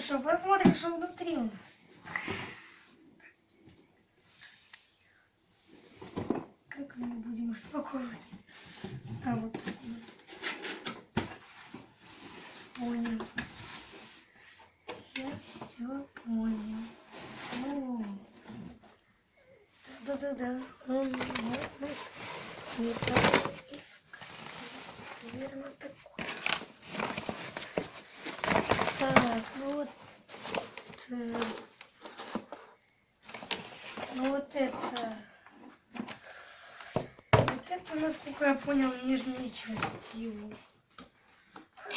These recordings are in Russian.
что, посмотрим, что внутри у нас. Как мы будем распаковывать? А вот так. Понял. Я все понял. О. Да-да-да-да. Он вот наш металлоискатель. Примерно такой. Так, ну вот. э, Ну вот это. Вот это, насколько я понял, нижняя часть его.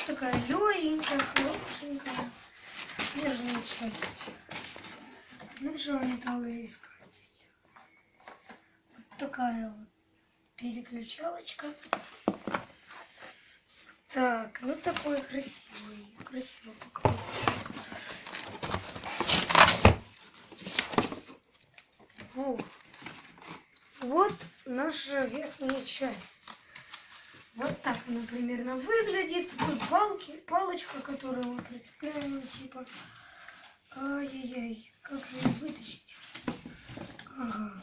Такая легенькая, хорошенькая. Нижняя часть. Ножа металлоискатель. Вот такая вот переключалочка. Так, ну такой красивый. Красиво пока. Вот. Наша верхняя часть. Вот так она примерно выглядит. Тут палки, палочка, которую мы прицепляем, типа. Ай-яй-яй, как ее вытащить? Ага.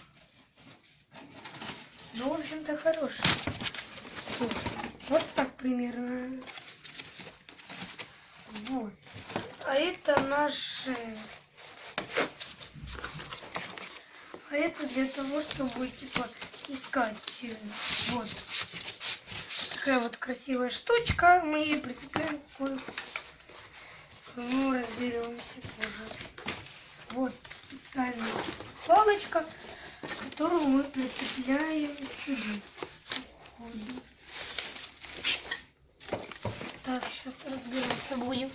Ну, в общем-то, хороший. Вот так примерно. Вот. А это наши... А это для того, чтобы, типа, искать. э, Вот. Такая вот красивая штучка. Мы ее прицепляем к Ну, разберемся позже. Вот специальная палочка, которую мы прицепляем сюда. Походу. Так, сейчас разбираться будем.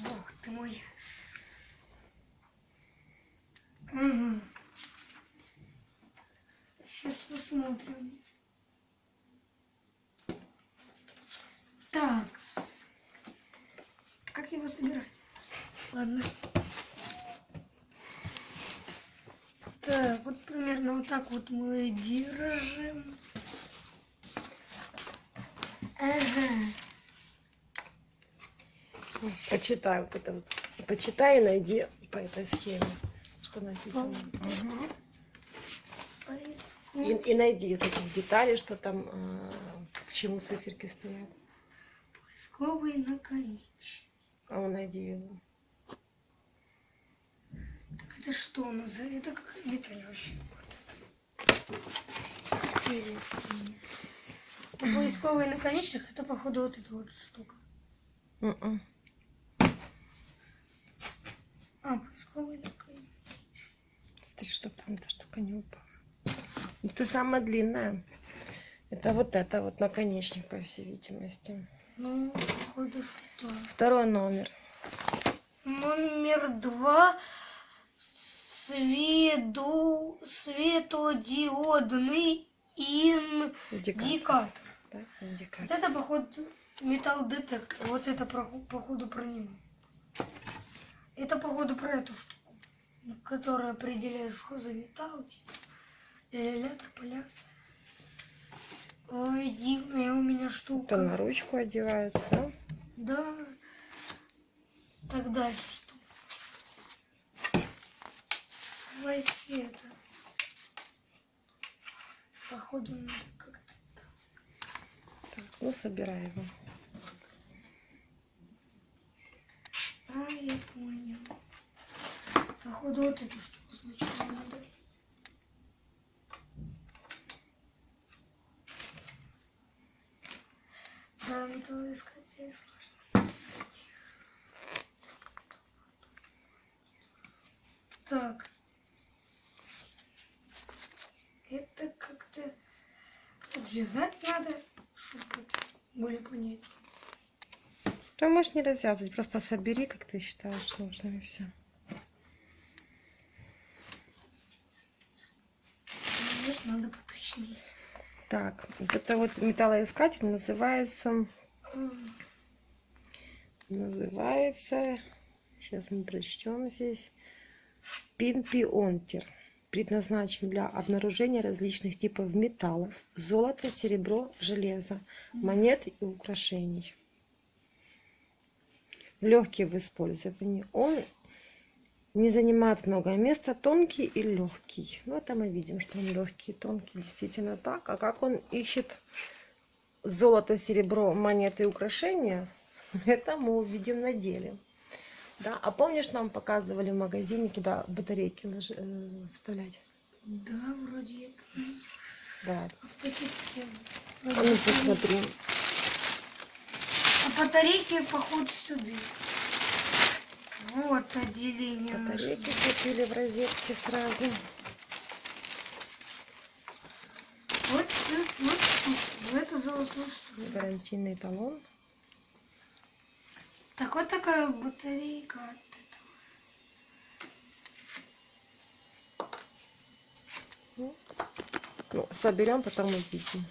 Бог ты мой. Сейчас посмотрим. Так. Как его собирать? Ладно. Так, вот примерно вот так вот мы держим. Ага. Почитай вот это вот. Почитай и найди по этой схеме, что написано. И, и найди из этих деталей, что там, а, к чему циферки стоят. Поисковый наконечник. А ну найди его. Так это что у нас за... Это какая деталь вообще? Вот это. Интересно мне. А поисковый наконечник, это походу вот эта вот штука. Мгм. А, поисковый наконечник. Смотри, чтобы там эта штука не упала. Это самая длинная. Это вот это вот наконечник, по всей видимости. Ну, походу что? Второй номер. Номер два. Свету... Светодиодный индикатор. Да? Вот Индикатор. это, походу, металл детектор. Вот это, походу, про него. Это, походу, про эту штуку, которая определяет, что за металл, типа. Ля-ля-ля, тополя. Ой, дивная у меня штука. Это на ручку одевается, да? Да. Так дальше что? Давайте это. Походу надо как-то так. Ну, собирай его. А, я понял. Походу вот эту штуку сначала надо. Да, металлоискатель сложно собирать. Так. Это как-то связать надо, чтобы более понятнее. Ты можешь не развязывать, просто собери, как ты считаешь нужным, и все. Может, надо поточнее. Так, вот это вот металлоискатель называется, называется, сейчас мы прочтем здесь, пинпионтер. Предназначен для обнаружения различных типов металлов, золота, серебро, железа, монет и украшений. легкий в использовании. Он не занимает много места, тонкий и легкий. Ну, это мы видим, что он легкий и тонкий, действительно так. А как он ищет золото, серебро, монеты и украшения, это мы увидим на деле. Да? А помнишь, нам показывали в магазине, куда батарейки лож- э, вставлять? Да, вроде я помню. Да. А в пакетике... А ну посмотри. А батарейки, походу, сюда. Вот отделение. Батарейки купили в розетке сразу. Вот, вот, тут, в эту золотую штуку. Гарантийный талон. Так вот такая батарейка от этого. Ну, соберем, потом увидим.